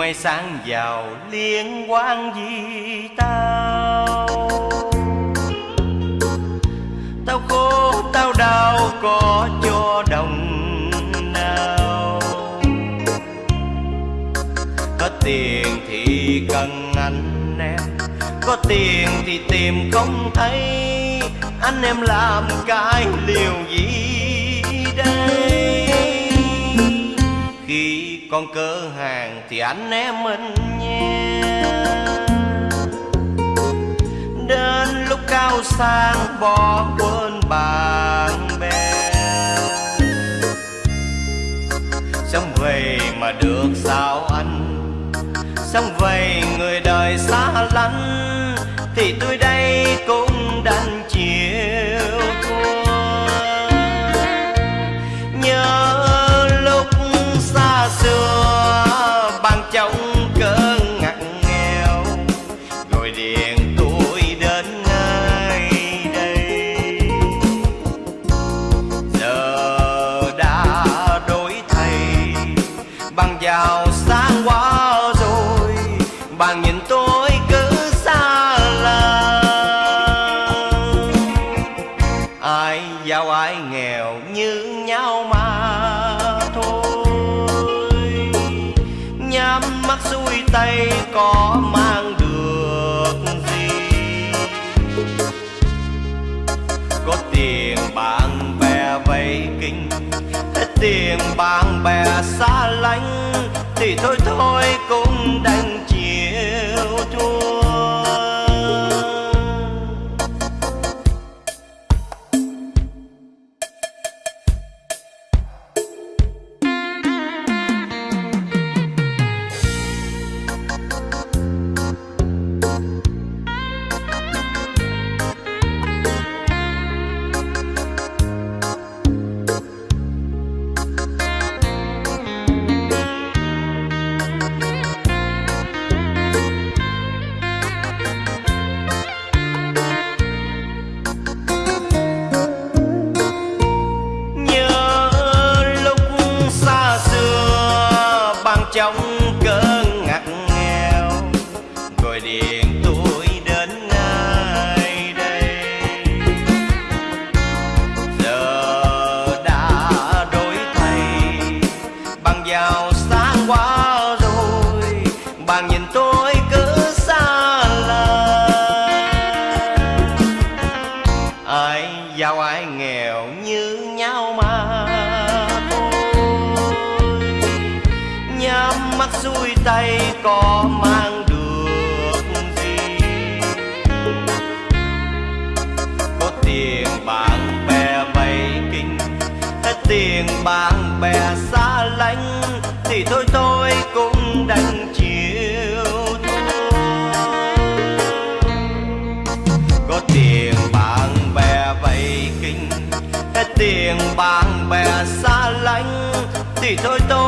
Mây sáng vào liên quan gì tao? Tao khổ, tao đau, có cho đồng nào? Có tiền thì cần anh em, có tiền thì tìm không thấy. Anh em làm cái liều gì? Con cỡ hàng thì anh em mình nhé. Đến lúc cao sang bỏ quên bạn bè. Xong về mà được sao anh? Xong về điện tôi đến ngay đây. Giờ đã đổi thay, bằng giàu sang quá rồi, bạn nhìn tôi cứ xa lạ ai giàu ai nghèo như nhau mà thôi. Nhắm mắt xuôi tay có mà tiền bạn bè xa lánh thì thôi thôi cũng đành gọi điện tôi đến ngay đây. Giờ đã đổi thay, bằng giàu sang quá rồi, bạn nhìn tôi cứ xa lạ ai giàu, ai nghèo như nhau mà thôi. Nhắm mắt xuôi tay có mà bạn bè vây kinh, hết tiền bạn bè xa lánh, thì thôi tôi cũng đành chịu có tiền bạn bè vây kinh, hết tiền bạn bè xa lánh, thì thôi tôi